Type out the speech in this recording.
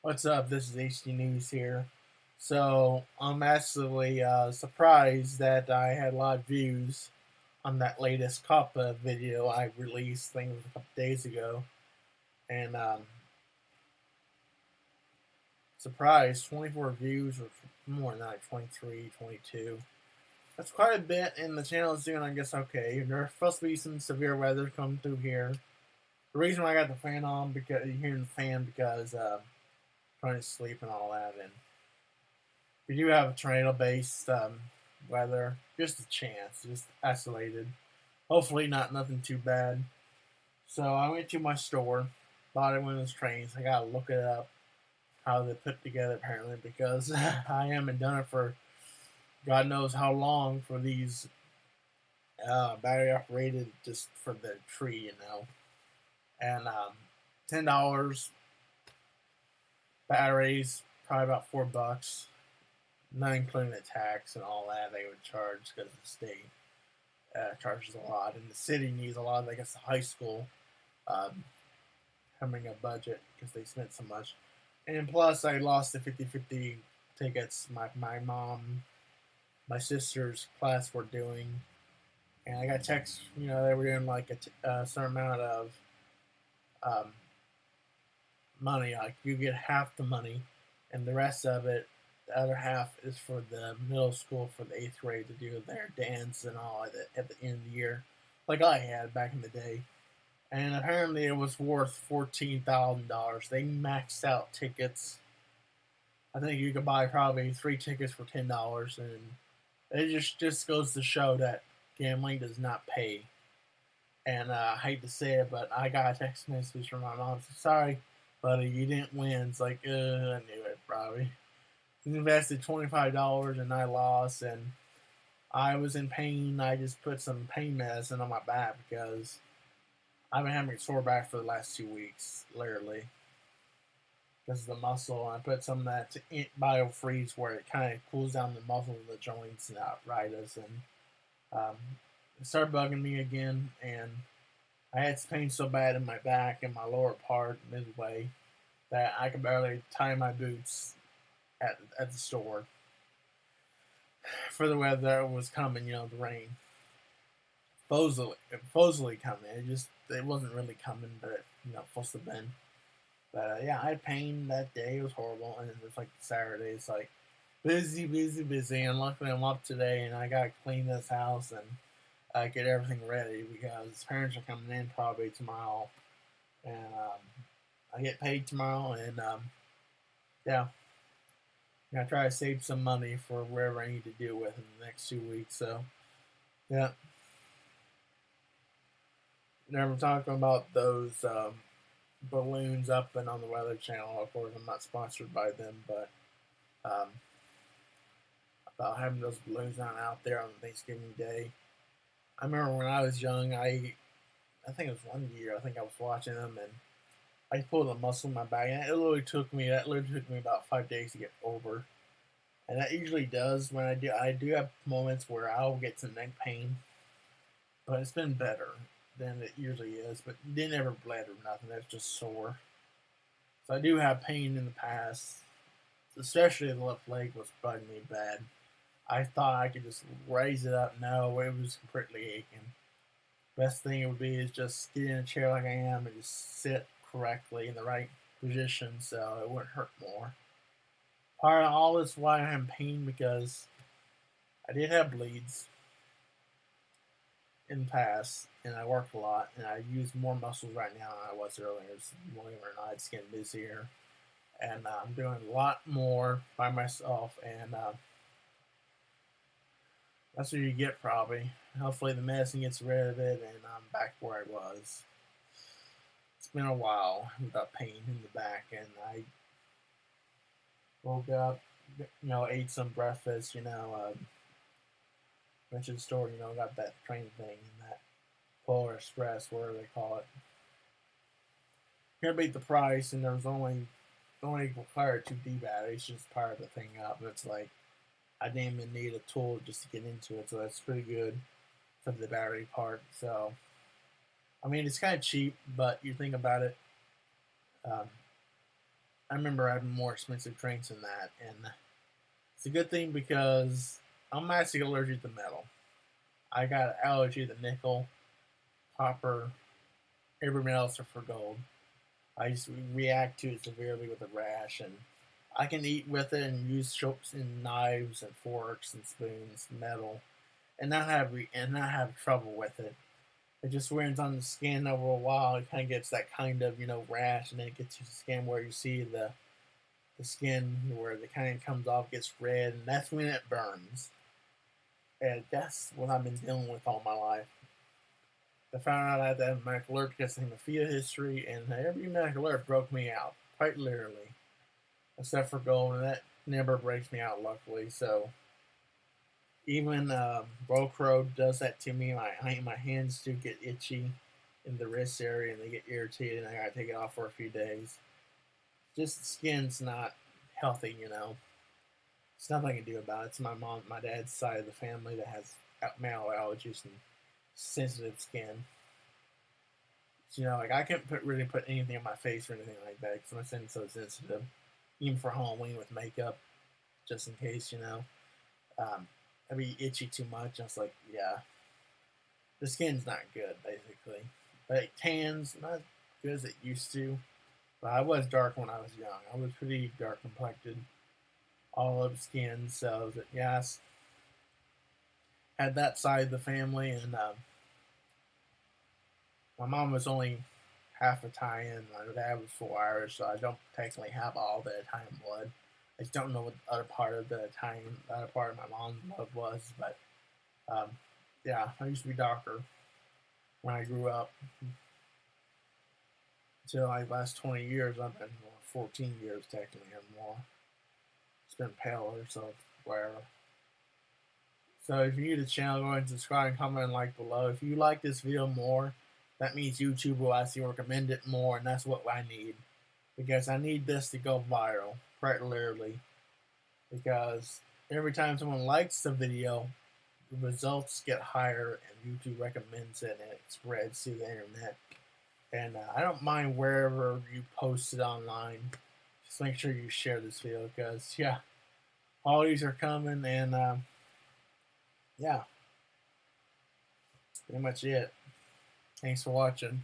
What's up? This is HD News here. So I'm massively uh, surprised that I had a lot of views on that latest COPPA video I released, I think a couple days ago. And um, surprised, 24 views or more than that, 23, 22. That's quite a bit, and the channel is doing, I guess, okay. There's supposed to be some severe weather coming through here. The reason why I got the fan on, because you're hearing the fan, because uh, trying to sleep and all that. And we do have a tornado-based um, weather, just a chance, just isolated. Hopefully, not nothing too bad. So I went to my store, bought it one of those trains. I gotta look it up how they put together apparently because I haven't done it for God knows how long for these uh, battery operated just for the tree, you know. And um, ten dollars batteries, probably about four bucks, not including the tax and all that they would charge because the state uh, charges a lot, and the city needs a lot. I guess the high school um, having a budget because they spent so much, and plus I lost the 50-50 tickets. My my mom, my sister's class were doing, and I got texts. You know they were doing like a, a certain amount of. Um, money. Like you get half the money, and the rest of it, the other half is for the middle school for the eighth grade to do their dance and all at the, at the end of the year, like I had back in the day. And apparently, it was worth fourteen thousand dollars. They maxed out tickets. I think you could buy probably three tickets for ten dollars, and it just just goes to show that gambling does not pay. And uh, I hate to say it, but I got a text message from my mom. Sorry, buddy, you didn't win. It's like, uh, I knew it, probably. Invested $25 and I lost, and I was in pain. I just put some pain medicine on my back because I've been having a sore back for the last two weeks, literally. Because the muscle. I put some of that biofreeze where it kind of cools down the muscle of the joints and arthritis. And um, it started bugging me again, and I had pain so bad in my back and my lower part midway that I could barely tie my boots at at the store for the weather was coming. You know, the rain. Supposedly, supposedly coming. It just it wasn't really coming, but you know, supposed to have been. But uh, yeah, I had pain that day. It was horrible, and it's like Saturday. It's like busy, busy, busy. And luckily, I'm up today, and I got to clean this house and uh, get everything ready because parents are coming in probably tomorrow, and um, I get paid tomorrow, and um, yeah, I try to save some money for wherever I need to deal with in the next two weeks. So, yeah. Never talking about those um, balloons up and on the Weather Channel. Of course, I'm not sponsored by them, but um, about having those balloons on out there on Thanksgiving Day. I remember when I was young, I I think it was one year. I think I was watching them and I pulled a muscle in my back, and it literally took me that literally took me about five days to get over. And that usually does when I do. I do have moments where I'll get some neck pain, but it's been better than it usually is. But didn't ever bled or nothing. That's just sore. So I do have pain in the past, especially the left leg was bugging me bad. I thought I could just raise it up. No, it was completely aching. Best thing it would be is just get in a chair like I am and just sit correctly in the right position so it wouldn't hurt more. Part of all this why I'm in pain because I did have bleeds in the past and I worked a lot and I use more muscles right now than I was earlier. Believe it or not, it's getting busier. And uh, I'm doing a lot more by myself and uh, that's what you get probably. Hopefully the medicine gets rid of it and I'm back where I was. It's been a while without pain in the back and I woke up, you know, ate some breakfast, you know, um, went to the store, you know, got that train thing and that Polar Express, whatever they call it. Here beat the price and there was only only required two D batteries, just power the thing up. It's like I didn't even need a tool just to get into it, so that's pretty good for the battery part. So, I mean, it's kind of cheap, but you think about it, um, I remember having more expensive drinks than that, and it's a good thing because I'm actually allergic to metal. I got allergy to nickel, copper, everything else except for gold. I just react to it severely with a rash, and I can eat with it and use forks and knives and forks and spoons, metal, and not have re- and not have trouble with it. It just wears on the skin over a while. It kind of gets that kind of you know rash, and then it gets to the skin where you see the the skin where the kind of comes off, gets red, and that's when it burns. And that's what I've been dealing with all my life. I found out I had that alert because of hemophilia history, and every medical alert broke me out, quite literally, except for gold, and that never breaks me out, luckily. So even um, Velcro does that to me. My my hands do get itchy in the wrist area, and they get irritated, and I gotta take it off for a few days. Just the skin's not healthy, you know. It's nothing I can do about it. It's my mom, my dad's side of the family that has male allergies and sensitive skin. So, you know, like I can't put really put anything on my face or anything like that because my skin's so sensitive. Even for Halloween with makeup, just in case, you know. Um, I'd be itchy too much. I was like, yeah, the skin's not good, basically. But tans, not good as it used to. But I was dark when I was young. I was pretty dark complected, olive skin. So, that yes, had that side of the family, and um, my mom was only half Italian. My dad was full Irish, so I don't technically have all the Italian blood. I don't know what the other part of the Italian, the other part of my mom's blood was. But um, yeah, I used to be darker when I grew up. Until like last 20 years, I've been more, 14 years technically or more. It's been paler, so whatever. So if you're new to the channel, go ahead and subscribe and comment and like below. If you like this video more, that means YouTube will actually recommend it more, and that's what I need. Because I need this to go viral, quite literally. Because every time someone likes the video, the results get higher, and YouTube recommends it, and it spreads to the internet. And uh, I don't mind wherever you post it online. Just make sure you share this video, because, yeah, all these are coming, and, uh, yeah. Pretty much it. Thanks for watching.